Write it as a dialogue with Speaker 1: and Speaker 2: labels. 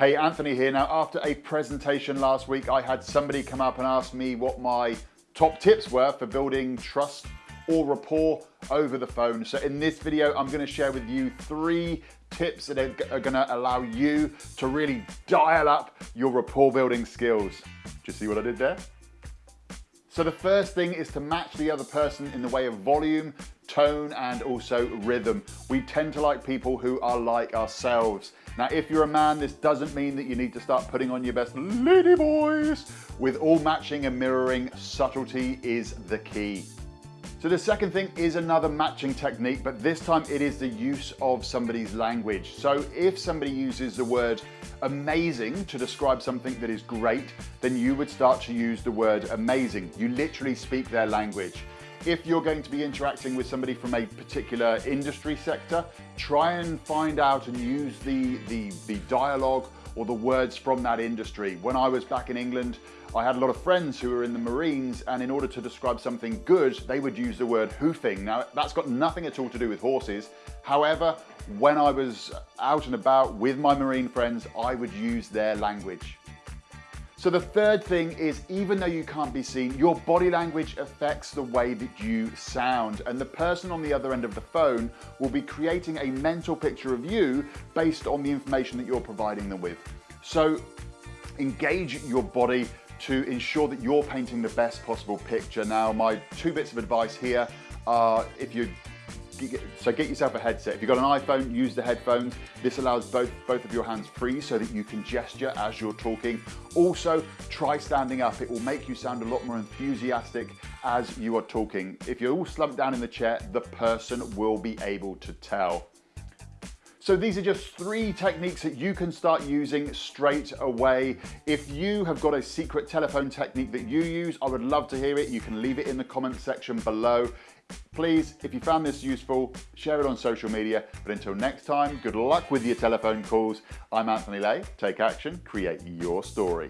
Speaker 1: Hey, Anthony here. Now, after a presentation last week, I had somebody come up and ask me what my top tips were for building trust or rapport over the phone. So in this video, I'm gonna share with you three tips that are gonna allow you to really dial up your rapport building skills. You see what I did there? So the first thing is to match the other person in the way of volume, tone, and also rhythm. We tend to like people who are like ourselves. Now, if you're a man, this doesn't mean that you need to start putting on your best lady voice. With all matching and mirroring, subtlety is the key. So the second thing is another matching technique, but this time it is the use of somebody's language. So if somebody uses the word amazing to describe something that is great, then you would start to use the word amazing. You literally speak their language. If you're going to be interacting with somebody from a particular industry sector, try and find out and use the, the, the dialogue or the words from that industry. When I was back in England, I had a lot of friends who were in the Marines and in order to describe something good, they would use the word hoofing. Now that's got nothing at all to do with horses. However, when I was out and about with my Marine friends, I would use their language. So the third thing is even though you can't be seen, your body language affects the way that you sound and the person on the other end of the phone will be creating a mental picture of you based on the information that you're providing them with. So engage your body to ensure that you're painting the best possible picture. Now, my two bits of advice here are if you so get yourself a headset. If you've got an iPhone, use the headphones. This allows both, both of your hands free so that you can gesture as you're talking. Also, try standing up. It will make you sound a lot more enthusiastic as you are talking. If you're all slumped down in the chair, the person will be able to tell. So these are just three techniques that you can start using straight away. If you have got a secret telephone technique that you use, I would love to hear it. You can leave it in the comment section below. Please, if you found this useful, share it on social media. But until next time, good luck with your telephone calls. I'm Anthony Lay. Take action, create your story.